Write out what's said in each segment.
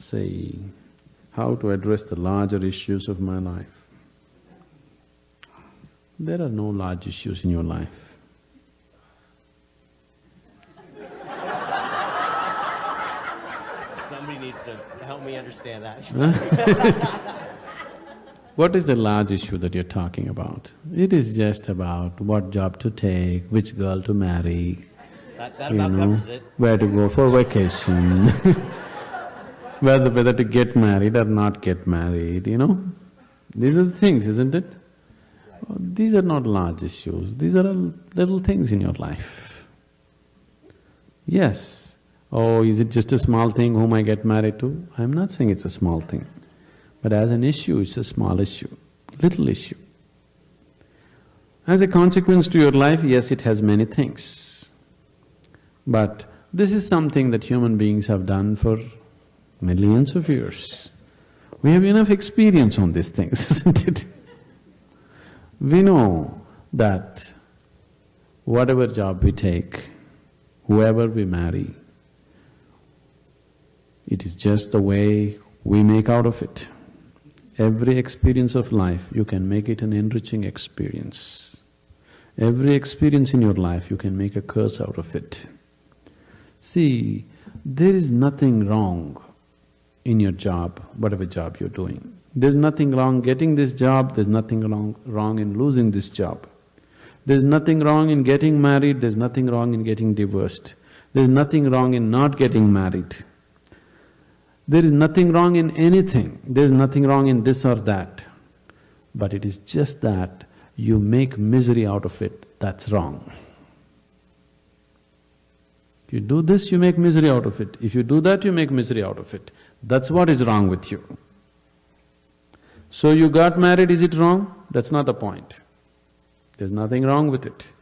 say, how to address the larger issues of my life. There are no large issues in your life. Somebody needs to help me understand that. What is the large issue that you're talking about? It is just about what job to take, which girl to marry, That, that you about know, where to go for vacation, whether, whether to get married or not get married, you know? These are the things, isn't it? Oh, these are not large issues, these are little things in your life. Yes, oh, is it just a small thing whom I get married to? I'm not saying it's a small thing, but as an issue, it's a small issue, little issue. As a consequence to your life, yes, it has many things. But this is something that human beings have done for millions of years. We have enough experience on these things, isn't it? We know that whatever job we take, whoever we marry, it is just the way we make out of it. Every experience of life, you can make it an enriching experience. Every experience in your life, you can make a curse out of it. See, there is nothing wrong in your job, whatever job you're doing. There's nothing wrong getting this job, there's nothing wrong, wrong in losing this job. There's nothing wrong in getting married, there's nothing wrong in getting divorced. There's nothing wrong in not getting married. There is nothing wrong in anything, there's nothing wrong in this or that. But it is just that you make misery out of it, that's wrong. You do this, you make misery out of it. If you do that, you make misery out of it. That's what is wrong with you. So you got married, is it wrong? That's not the point. There's nothing wrong with it.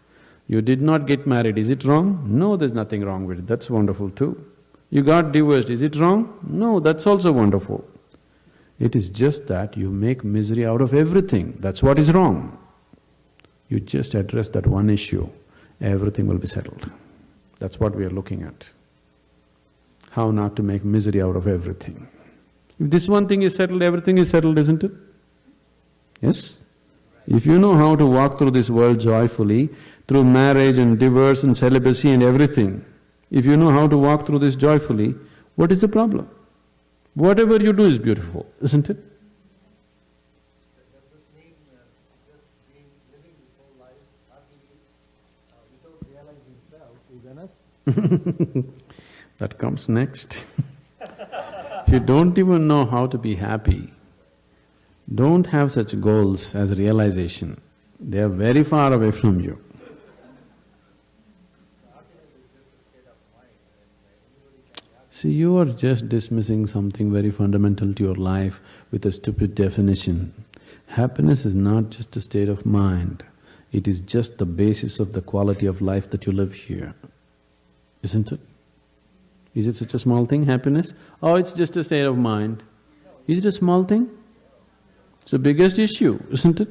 You did not get married, is it wrong? No, there's nothing wrong with it, that's wonderful too. You got divorced, is it wrong? No, that's also wonderful. It is just that you make misery out of everything, that's what is wrong. You just address that one issue, everything will be settled. That's what we are looking at. How not to make misery out of everything. If this one thing is settled, everything is settled, isn't it? Yes? If you know how to walk through this world joyfully, through marriage and divorce and celibacy and everything, if you know how to walk through this joyfully, what is the problem? Whatever you do is beautiful, isn't it? Does this mean uh, just being, living this whole life happily uh, without realizing self is enough? That comes next. if you don't even know how to be happy, don't have such goals as realization. They are very far away from you. See, you are just dismissing something very fundamental to your life with a stupid definition. Happiness is not just a state of mind, it is just the basis of the quality of life that you live here, isn't it? Is it such a small thing, happiness? Oh, it's just a state of mind. Is it a small thing? It's the biggest issue, isn't it?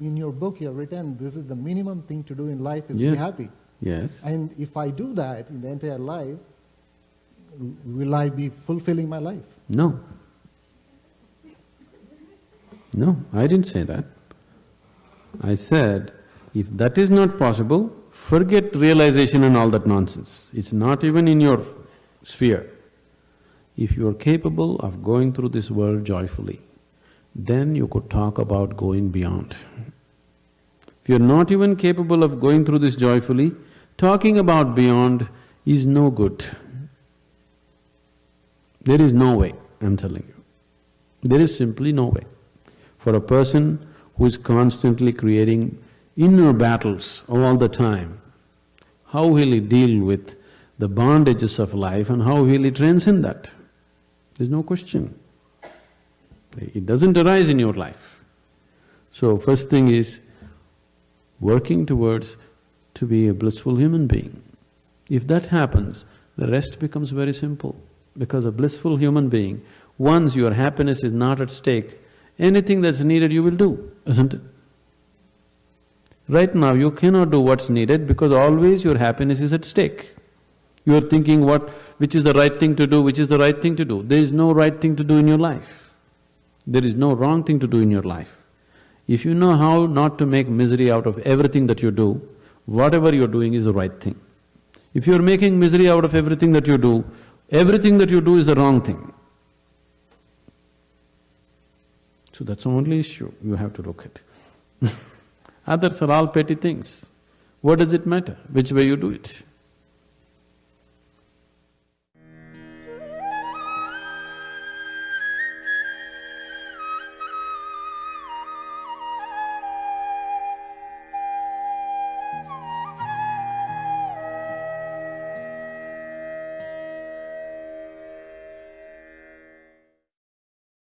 In your book, you have written, this is the minimum thing to do in life is Yes. be happy. Yes. And if I do that in the entire life, will I be fulfilling my life? No. No, I didn't say that. I said, if that is not possible, forget realization and all that nonsense. It's not even in your sphere. If you are capable of going through this world joyfully, then you could talk about going beyond. If you're not even capable of going through this joyfully, talking about beyond is no good. There is no way, I'm telling you. There is simply no way. For a person who is constantly creating inner battles all the time, how will he deal with the bondages of life and how will he transcend that? There's no question. It doesn't arise in your life. So first thing is working towards to be a blissful human being. If that happens, the rest becomes very simple. Because a blissful human being, once your happiness is not at stake, anything that's needed you will do, isn't it? Right now you cannot do what's needed because always your happiness is at stake. You are thinking what… which is the right thing to do, which is the right thing to do. There is no right thing to do in your life. There is no wrong thing to do in your life. If you know how not to make misery out of everything that you do, whatever you're doing is the right thing. If you're making misery out of everything that you do, everything that you do is the wrong thing. So that's the only issue you have to look at. Others are all petty things. What does it matter which way you do it?